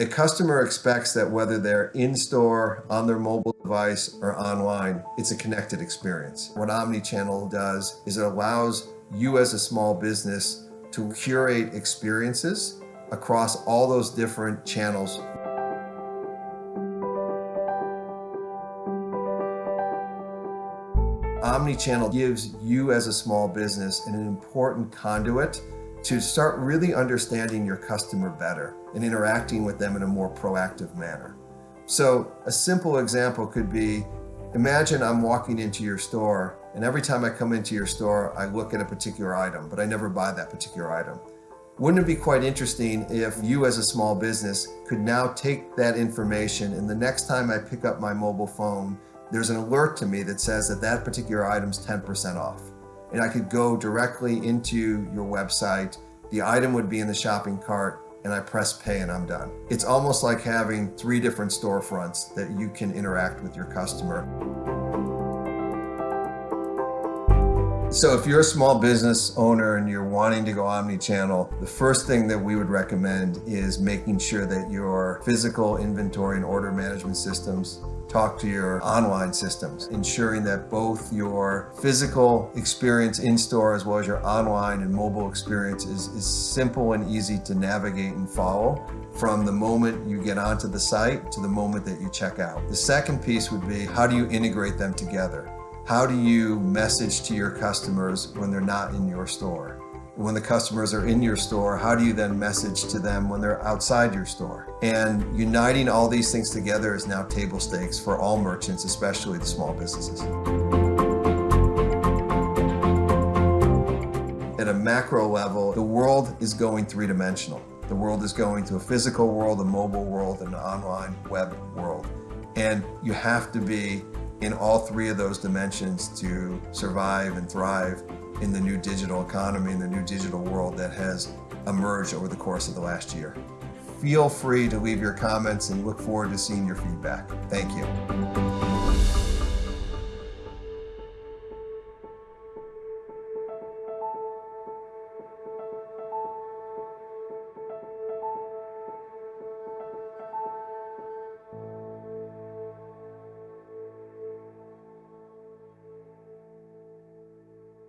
A customer expects that whether they're in-store, on their mobile device, or online, it's a connected experience. What Omnichannel does is it allows you as a small business to curate experiences across all those different channels Omnichannel gives you as a small business an important conduit to start really understanding your customer better and interacting with them in a more proactive manner. So a simple example could be, imagine I'm walking into your store and every time I come into your store, I look at a particular item, but I never buy that particular item. Wouldn't it be quite interesting if you as a small business could now take that information and the next time I pick up my mobile phone there's an alert to me that says that that particular item's 10% off. And I could go directly into your website, the item would be in the shopping cart, and I press pay and I'm done. It's almost like having three different storefronts that you can interact with your customer. So if you're a small business owner and you're wanting to go omni-channel, the first thing that we would recommend is making sure that your physical inventory and order management systems talk to your online systems, ensuring that both your physical experience in-store as well as your online and mobile experience is, is simple and easy to navigate and follow from the moment you get onto the site to the moment that you check out. The second piece would be how do you integrate them together? How do you message to your customers when they're not in your store? when the customers are in your store, how do you then message to them when they're outside your store? And uniting all these things together is now table stakes for all merchants, especially the small businesses. At a macro level, the world is going three-dimensional. The world is going to a physical world, a mobile world, an online web world. And you have to be in all three of those dimensions to survive and thrive in the new digital economy, in the new digital world that has emerged over the course of the last year. Feel free to leave your comments and look forward to seeing your feedback. Thank you.